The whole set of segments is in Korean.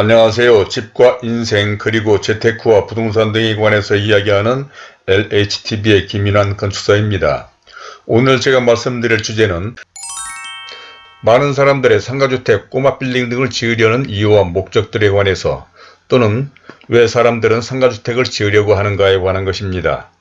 안녕하세요. 집과 인생 그리고 재테크와 부동산 등에 관해서 이야기하는 LHTV의 김인환 건축사입니다. 오늘 제가 말씀드릴 주제는 많은 사람들의 상가주택, 꼬마 빌딩 등을 지으려는 이유와 목적들에 관해서 또는 왜 사람들은 상가주택을 지으려고 하는가에 관한 것입니다.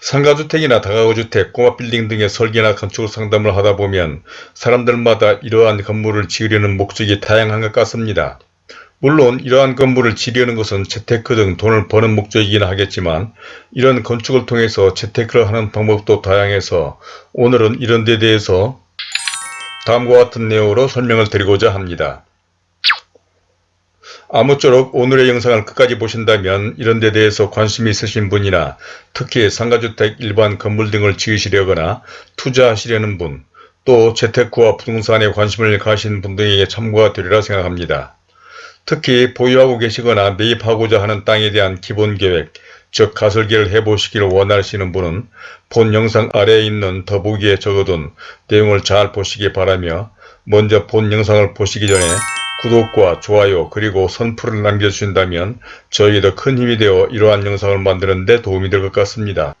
상가주택이나 다가구주택, 꼬마빌딩 등의 설계나 건축 상담을 하다 보면 사람들마다 이러한 건물을 지으려는 목적이 다양한 것 같습니다. 물론 이러한 건물을 지으려는 것은 재테크 등 돈을 버는 목적이긴 하겠지만 이런 건축을 통해서 재테크를 하는 방법도 다양해서 오늘은 이런 데 대해서 다음과 같은 내용으로 설명을 드리고자 합니다. 아무쪼록 오늘의 영상을 끝까지 보신다면 이런 데 대해서 관심이 있으신 분이나 특히 상가주택 일반 건물 등을 지으시려거나 투자하시려는 분, 또 재테크와 부동산에 관심을 가신 분 등에게 참고가 되리라 생각합니다. 특히 보유하고 계시거나 매입하고자 하는 땅에 대한 기본계획, 즉 가설계를 해보시기를 원하시는 분은 본 영상 아래에 있는 더보기에 적어둔 내용을 잘 보시기 바라며 먼저 본 영상을 보시기 전에 구독과 좋아요 그리고 선풀을 남겨주신다면 저에게 더큰 힘이 되어 이러한 영상을 만드는 데 도움이 될 것 같습니다.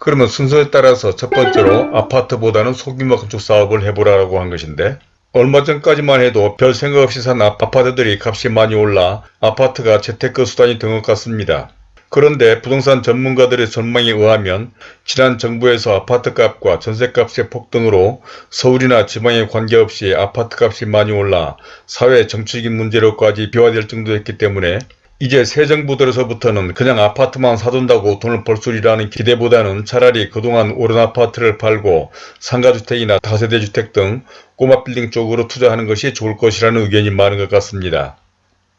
그러면 순서에 따라서 첫 번째로 아파트보다는 소규모 건축 사업을 해보라고 한 것인데 얼마 전까지만 해도 별 생각 없이 산 아파트들이 값이 많이 올라 아파트가 재테크 수단이 된 것 같습니다. 그런데 부동산 전문가들의 전망에 의하면 지난 정부에서 아파트값과 전세값의 폭등으로 서울이나 지방에 관계없이 아파트값이 많이 올라 사회 정치적인 문제로까지 비화될 정도였기 때문에 이제 새 정부 들어서부터는 그냥 아파트만 사둔다고 돈을 벌수리라는 기대보다는 차라리 그동안 오른 아파트를 팔고 상가주택이나 다세대주택 등 꼬마 빌딩 쪽으로 투자하는 것이 좋을 것이라는 의견이 많은 것 같습니다.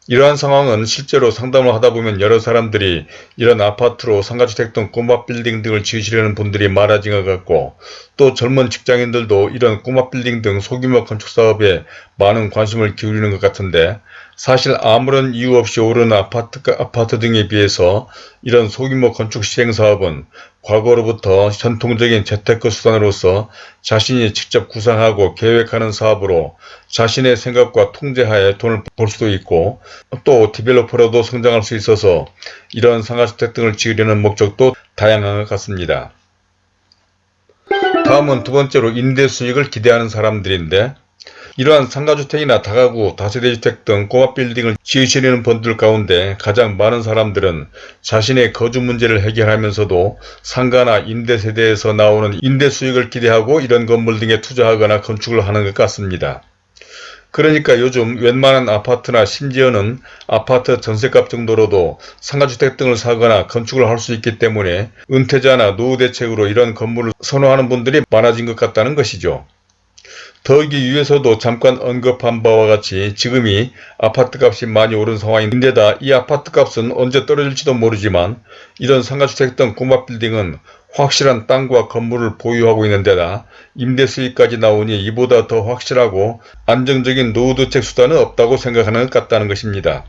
이러한 상황은 실제로 상담을 하다 보면 여러 사람들이 이런 아파트로 상가주택 등 꼬마 빌딩 등을 지으시려는 분들이 많아진 것 같고 또 젊은 직장인들도 이런 꼬마 빌딩 등 소규모 건축 사업에 많은 관심을 기울이는 것 같은데 사실 아무런 이유 없이 오르는 아파트, 아파트 등에 비해서 이런 소규모 건축 시행 사업은 과거로부터 전통적인 재테크 수단으로서 자신이 직접 구상하고 계획하는 사업으로 자신의 생각과 통제하에 돈을 벌 수도 있고 또 디벨로퍼로도 성장할 수 있어서 이런 상가주택 등을 지으려는 목적도 다양한 것 같습니다. 다음은 두 번째로 임대 수익을 기대하는 사람들인데 이러한 상가주택이나 다가구, 다세대주택 등 꼬마 빌딩을 지으시려는 분들 가운데 가장 많은 사람들은 자신의 거주 문제를 해결하면서도 상가나 임대세대에서 나오는 임대 수익을 기대하고 이런 건물 등에 투자하거나 건축을 하는 것 같습니다. 그러니까 요즘 웬만한 아파트나 심지어는 아파트 전세값 정도로도 상가주택 등을 사거나 건축을 할 수 있기 때문에 은퇴자나 노후 대책으로 이런 건물을 선호하는 분들이 많아진 것 같다는 것이죠. 더하기 위해서도 잠깐 언급한 바와 같이 지금이 아파트값이 많이 오른 상황인데다 이 아파트값은 언제 떨어질지도 모르지만 이런 상가주택 등 꼬마빌딩은 확실한 땅과 건물을 보유하고 있는 데다 임대 수익까지 나오니 이보다 더 확실하고 안정적인 노후대책 수단은 없다고 생각하는 것 같다는 것입니다.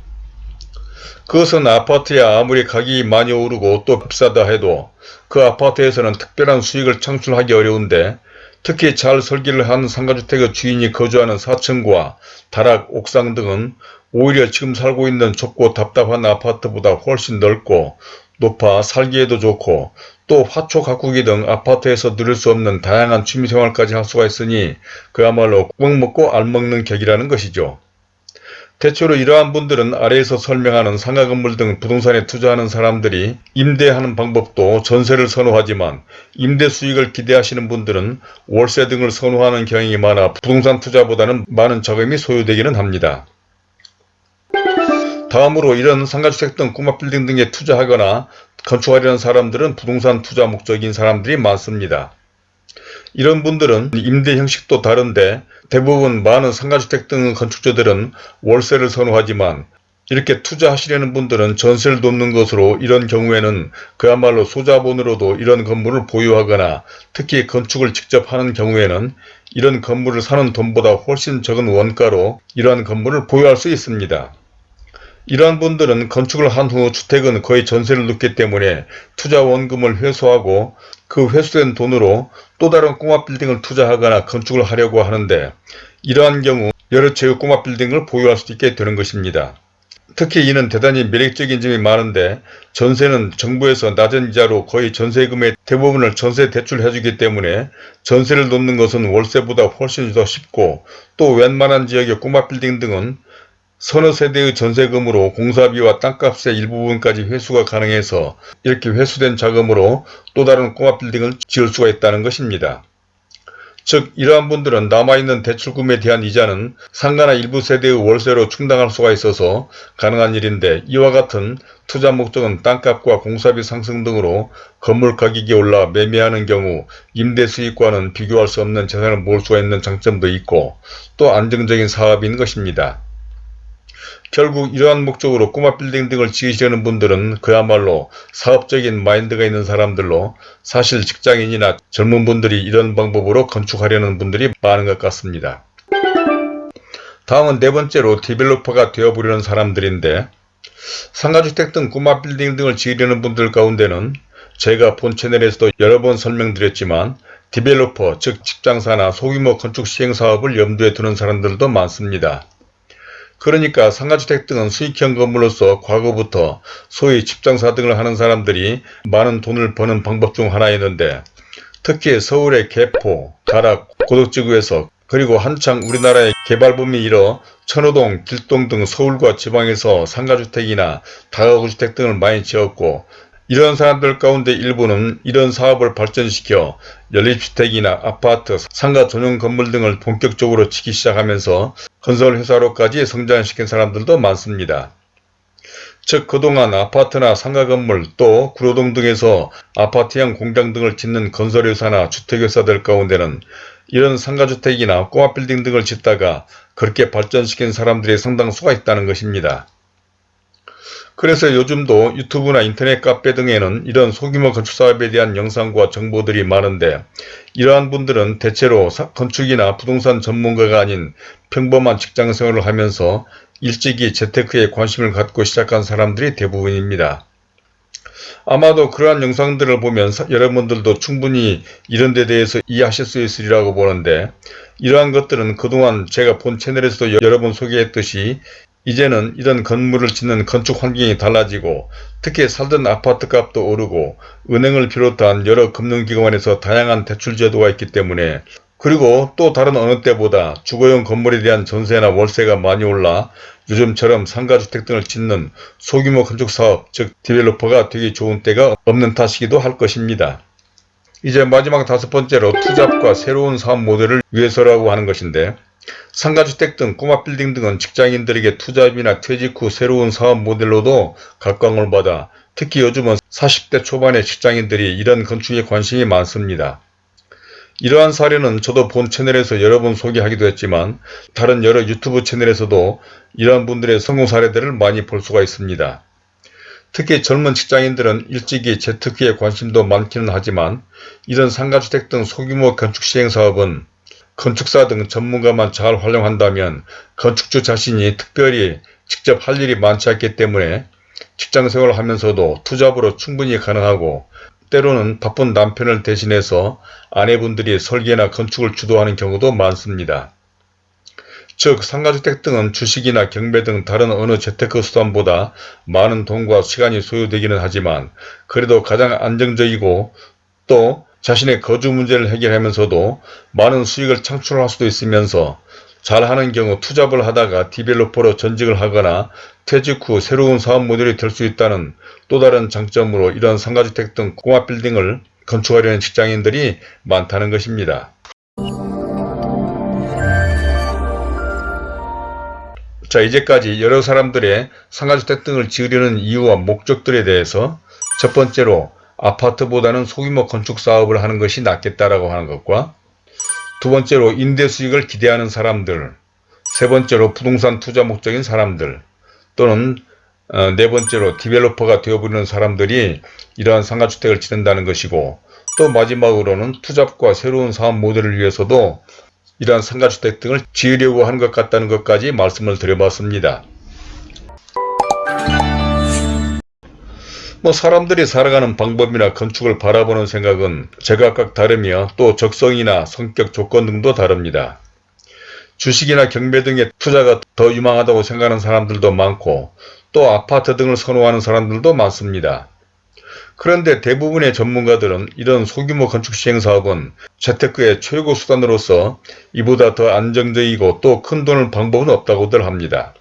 그것은 아파트야 아무리 가격이 많이 오르고 또 비싸다 해도 그 아파트에서는 특별한 수익을 창출하기 어려운데 특히 잘 설계를 한 상가주택의 주인이 거주하는 사층과 다락, 옥상 등은 오히려 지금 살고 있는 좁고 답답한 아파트보다 훨씬 넓고 높아 살기에도 좋고 또 화초 가꾸기 등 아파트에서 누릴 수 없는 다양한 취미생활까지 할 수가 있으니 그야말로 꿀 먹고 알 먹는 격이라는 것이죠. 대체로 이러한 분들은 아래에서 설명하는 상가 건물 등 부동산에 투자하는 사람들이 임대하는 방법도 전세를 선호하지만 임대 수익을 기대하시는 분들은 월세 등을 선호하는 경향이 많아 부동산 투자보다는 많은 자금이 소요되기는 합니다. 다음으로 이런 상가주택 등 꼬마 빌딩 등에 투자하거나 건축하려는 사람들은 부동산 투자 목적인 사람들이 많습니다. 이런 분들은 임대 형식도 다른데 대부분 많은 상가주택 등 건축주들은 월세를 선호하지만 이렇게 투자하시려는 분들은 전세를 돕는 것으로 이런 경우에는 그야말로 소자본으로도 이런 건물을 보유하거나 특히 건축을 직접 하는 경우에는 이런 건물을 사는 돈보다 훨씬 적은 원가로 이러한 건물을 보유할 수 있습니다. 이러한 분들은 건축을 한 후 주택은 거의 전세를 넣기 때문에 투자 원금을 회수하고 그 회수된 돈으로 또 다른 꼬마 빌딩을 투자하거나 건축을 하려고 하는데 이러한 경우 여러 채의 꼬마 빌딩을 보유할 수 있게 되는 것입니다. 특히 이는 대단히 매력적인 점이 많은데 전세는 정부에서 낮은 이자로 거의 전세금의 대부분을 전세 대출해주기 때문에 전세를 놓는 것은 월세보다 훨씬 더 쉽고 또 웬만한 지역의 꼬마 빌딩 등은 서너 세대의 전세금으로 공사비와 땅값의 일부분까지 회수가 가능해서 이렇게 회수된 자금으로 또 다른 꼬마 빌딩을 지을 수가 있다는 것입니다. 즉 이러한 분들은 남아있는 대출금에 대한 이자는 상가나 일부 세대의 월세로 충당할 수가 있어서 가능한 일인데 이와 같은 투자 목적은 땅값과 공사비 상승 등으로 건물 가격이 올라 매매하는 경우 임대 수익과는 비교할 수 없는 재산을 모을 수가 있는 장점도 있고 또 안정적인 사업인 것입니다. 결국 이러한 목적으로 꼬마 빌딩 등을 지으시려는 분들은 그야말로 사업적인 마인드가 있는 사람들로 사실 직장인이나 젊은 분들이 이런 방법으로 건축하려는 분들이 많은 것 같습니다. 다음은 네 번째로 developer가 되어보려는 사람들인데 상가주택 등 꼬마 빌딩 등을 지으려는 분들 가운데는 제가 본 채널에서도 여러 번 설명드렸지만 developer 즉 집장사나 소규모 건축 시행사업을 염두에 두는 사람들도 많습니다. 그러니까 상가주택 등은 수익형 건물로서 과거부터 소위 집장사 등을 하는 사람들이 많은 돈을 버는 방법 중 하나였는데 특히 서울의 개포, 가락, 고덕지구에서 그리고 한창 우리나라의 개발붐이 일어 천호동, 길동 등 서울과 지방에서 상가주택이나 다가구주택 등을 많이 지었고 이런 사람들 가운데 일부는 이런 사업을 발전시켜 연립주택이나 아파트, 상가 전용 건물 등을 본격적으로 치기 시작하면서 건설회사로까지 성장시킨 사람들도 많습니다. 즉 그동안 아파트나 상가 건물 또 구로동 등에서 아파트형 공장 등을 짓는 건설회사나 주택회사들 가운데는 이런 상가주택이나 꼬마빌딩 등을 짓다가 그렇게 발전시킨 사람들이 상당수가 있다는 것입니다. 그래서 요즘도 유튜브나 인터넷 카페 등에는 이런 소규모 건축사업에 대한 영상과 정보들이 많은데 이러한 분들은 대체로 건축이나 부동산 전문가가 아닌 평범한 직장생활을 하면서 일찍이 재테크에 관심을 갖고 시작한 사람들이 대부분입니다. 아마도 그러한 영상들을 보면 여러분들도 충분히 이런 데 대해서 이해하실 수 있으리라고 보는데 이러한 것들은 그동안 제가 본 채널에서도 여러 번 소개했듯이 이제는 이런 건물을 짓는 건축 환경이 달라지고 특히 살던 아파트 값도 오르고 은행을 비롯한 여러 금융기관에서 다양한 대출 제도가 있기 때문에 그리고 또 다른 어느 때보다 주거용 건물에 대한 전세나 월세가 많이 올라 요즘처럼 상가주택 등을 짓는 소규모 건축사업 즉 developer가 되기 좋은 때가 없는 탓이기도 할 것입니다. 이제 마지막 다섯 번째로 투잡과 새로운 사업 모델을 위해서라고 하는 것인데 상가주택 등 꼬마 빌딩 등은 직장인들에게 투잡이나 퇴직 후 새로운 사업 모델로도 각광을 받아 특히 요즘은 40대 초반의 직장인들이 이런 건축에 관심이 많습니다. 이러한 사례는 저도 본 채널에서 여러 번 소개하기도 했지만 다른 여러 유튜브 채널에서도 이러한 분들의 성공 사례들을 많이 볼 수가 있습니다. 특히 젊은 직장인들은 일찍이 재테크에 관심도 많기는 하지만 이런 상가주택 등 소규모 건축 시행사업은 건축사 등 전문가만 잘 활용한다면 건축주 자신이 특별히 직접 할 일이 많지 않기 때문에 직장생활을 하면서도 투잡으로 충분히 가능하고 때로는 바쁜 남편을 대신해서 아내분들이 설계나 건축을 주도하는 경우도 많습니다. 즉 상가주택 등은 주식이나 경매 등 다른 어느 재테크 수단보다 많은 돈과 시간이 소요되기는 하지만 그래도 가장 안정적이고 또 자신의 거주 문제를 해결하면서도 많은 수익을 창출할 수도 있으면서 잘하는 경우 투잡을 하다가 디벨로퍼로 전직을 하거나 퇴직 후 새로운 사업 모델이 될 수 있다는 또 다른 장점으로 이런 상가주택 등 꼬마 빌딩을 건축하려는 직장인들이 많다는 것입니다. 자 이제까지 여러 사람들의 상가주택 등을 지으려는 이유와 목적들에 대해서 첫 번째로 아파트보다는 소규모 건축 사업을 하는 것이 낫겠다라고 하는 것과 두 번째로 임대 수익을 기대하는 사람들 세 번째로 부동산 투자 목적인 사람들 또는 어, 네 번째로 디벨로퍼가 되어버리는 사람들이 이러한 상가주택을 짓는다는 것이고 또 마지막으로는 투잡과 새로운 사업 모델을 위해서도 이러한 상가주택 등을 지으려고 하는 것 같다는 것까지 말씀을 드려봤습니다. 뭐 사람들이 살아가는 방법이나 건축을 바라보는 생각은 제각각 다르며 또 적성이나 성격 조건 등도 다릅니다. 주식이나 경매 등의 투자가 더 유망하다고 생각하는 사람들도 많고 또 아파트 등을 선호하는 사람들도 많습니다. 그런데 대부분의 전문가들은 이런 소규모 건축 시행사업은 재테크의 최고 수단으로서 이보다 더 안정적이고 또 큰 돈을 방법은 없다고들 합니다.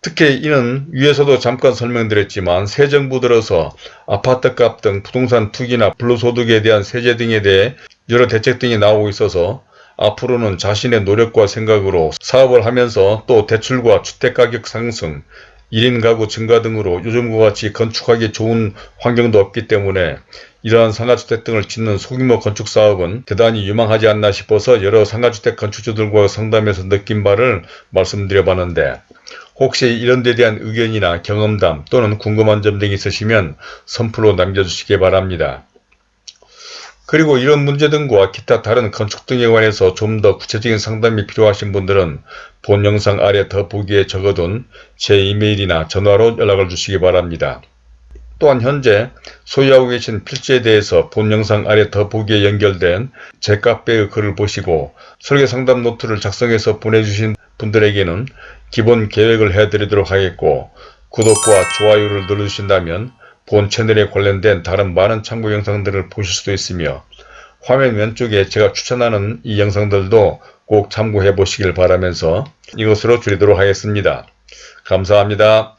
특히 이는 위에서도 잠깐 설명드렸지만 새 정부 들어서 아파트값 등 부동산 투기나 불로소득에 대한 세제 등에 대해 여러 대책 등이 나오고 있어서 앞으로는 자신의 노력과 생각으로 사업을 하면서 또 대출과 주택가격 상승, 1인 가구 증가 등으로 요즘과 같이 건축하기 좋은 환경도 없기 때문에 이러한 상가주택 등을 짓는 소규모 건축사업은 대단히 유망하지 않나 싶어서 여러 상가주택 건축주들과 상담해서 느낀 바를 말씀드려 봤는데 혹시 이런 데 대한 의견이나 경험담 또는 궁금한 점 등이 있으시면 선플로 남겨주시기 바랍니다. 그리고 이런 문제 등과 기타 다른 건축 등에 관해서 좀 더 구체적인 상담이 필요하신 분들은 본 영상 아래 더보기에 적어둔 제 이메일이나 전화로 연락을 주시기 바랍니다. 또한 현재 소유하고 계신 필지에 대해서 본 영상 아래 더보기에 연결된 제 카페의 글을 보시고 설계 상담 노트를 작성해서 보내주신 분들에게는 기본 계획을 해드리도록 하겠고 구독과 좋아요를 눌러주신다면 본 채널에 관련된 다른 많은 참고 영상들을 보실 수도 있으며 화면 왼쪽에 제가 추천하는 이 영상들도 꼭 참고해 보시길 바라면서 이것으로 줄이도록 하겠습니다. 감사합니다.